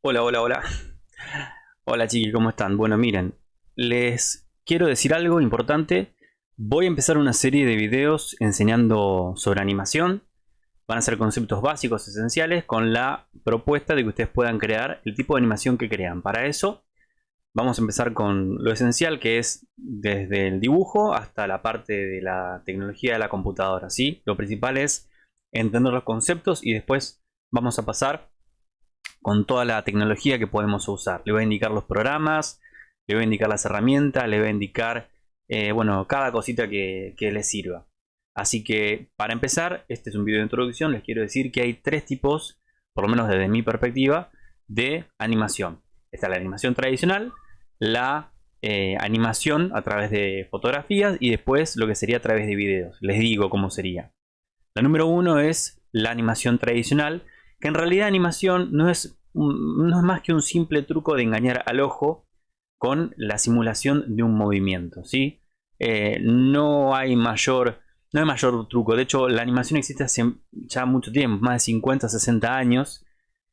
Hola, hola, hola. Hola chiquis, ¿cómo están? Bueno, miren, les quiero decir algo importante. Voy a empezar una serie de videos enseñando sobre animación. Van a ser conceptos básicos, esenciales, con la propuesta de que ustedes puedan crear el tipo de animación que crean. Para eso, vamos a empezar con lo esencial, que es desde el dibujo hasta la parte de la tecnología de la computadora. ¿sí? Lo principal es entender los conceptos y después vamos a pasar con toda la tecnología que podemos usar. Le voy a indicar los programas, le voy a indicar las herramientas, le voy a indicar eh, bueno, cada cosita que, que les sirva. Así que para empezar, este es un video de introducción, les quiero decir que hay tres tipos, por lo menos desde mi perspectiva, de animación. Está la animación tradicional, la eh, animación a través de fotografías y después lo que sería a través de videos. Les digo cómo sería. La número uno es la animación tradicional, que en realidad animación no es, no es más que un simple truco de engañar al ojo con la simulación de un movimiento. ¿sí? Eh, no, hay mayor, no hay mayor truco. De hecho, la animación existe hace ya mucho tiempo, más de 50, 60 años.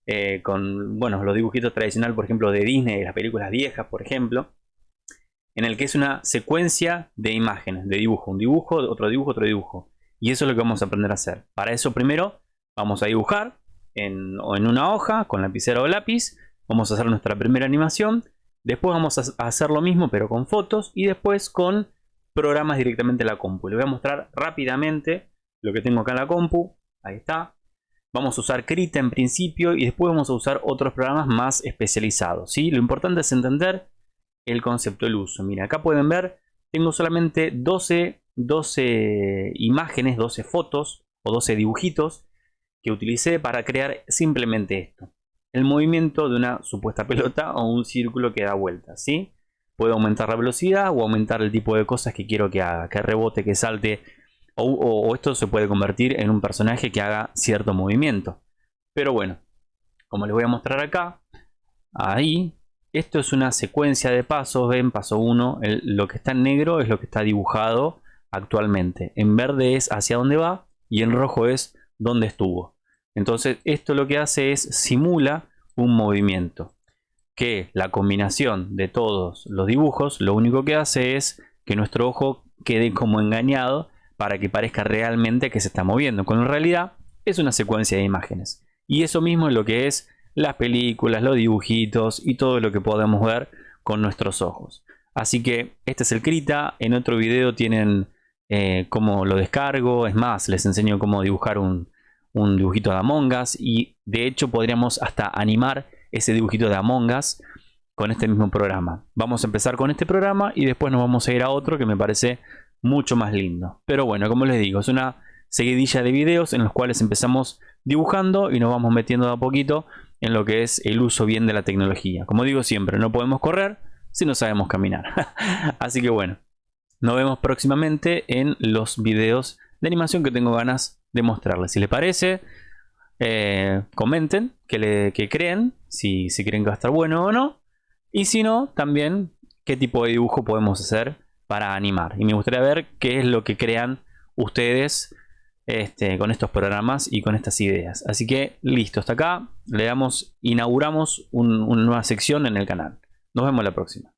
Eh, con bueno, los dibujitos tradicionales, por ejemplo, de Disney, las películas viejas, por ejemplo, en el que es una secuencia de imágenes, de dibujo, un dibujo, otro dibujo, otro dibujo. Y eso es lo que vamos a aprender a hacer. Para eso primero vamos a dibujar, en, en una hoja con lapicero o lápiz. Vamos a hacer nuestra primera animación. Después vamos a hacer lo mismo pero con fotos y después con programas directamente en la compu. Les voy a mostrar rápidamente lo que tengo acá en la compu. Ahí está. Vamos a usar Krita en principio y después vamos a usar otros programas más especializados. ¿sí? Lo importante es entender el concepto del uso. Mira, acá pueden ver, tengo solamente 12, 12 imágenes, 12 fotos o 12 dibujitos que utilicé para crear simplemente esto. El movimiento de una supuesta pelota o un círculo que da vueltas, ¿sí? Puedo aumentar la velocidad o aumentar el tipo de cosas que quiero que haga, que rebote, que salte, o, esto se puede convertir en un personaje que haga cierto movimiento. Pero bueno, como les voy a mostrar acá, ahí, esto es una secuencia de pasos, ven, paso 1, lo que está en negro es lo que está dibujado actualmente. En verde es hacia dónde va y en rojo es dónde estuvo. Entonces esto lo que hace es simula un movimiento. Que la combinación de todos los dibujos lo único que hace es que nuestro ojo quede como engañado para que parezca realmente que se está moviendo. Cuando en realidad es una secuencia de imágenes. Y eso mismo es lo que es las películas, los dibujitos y todo lo que podemos ver con nuestros ojos. Así que este es el Krita. En otro video tienen eh, cómo lo descargo. Es más, les enseño cómo dibujar un, un dibujito de Among Us y de hecho podríamos hasta animar ese dibujito de Among Us con este mismo programa. Vamos a empezar con este programa y después nos vamos a ir a otro que me parece mucho más lindo. Pero bueno, como les digo, es una seguidilla de videos en los cuales empezamos dibujando y nos vamos metiendo de a poquito en lo que es el uso bien de la tecnología. Como digo siempre, no podemos correr si no sabemos caminar. Así que bueno, nos vemos próximamente en los videos de animación que tengo ganas demostrarles. Si les parece, eh, comenten que, que creen, si, si creen que va a estar bueno o no. Y si no, también qué tipo de dibujo podemos hacer para animar. Y me gustaría ver qué es lo que crean ustedes este, con estos programas y con estas ideas. Así que listo, hasta acá le damos, inauguramos una nueva sección en el canal. Nos vemos la próxima.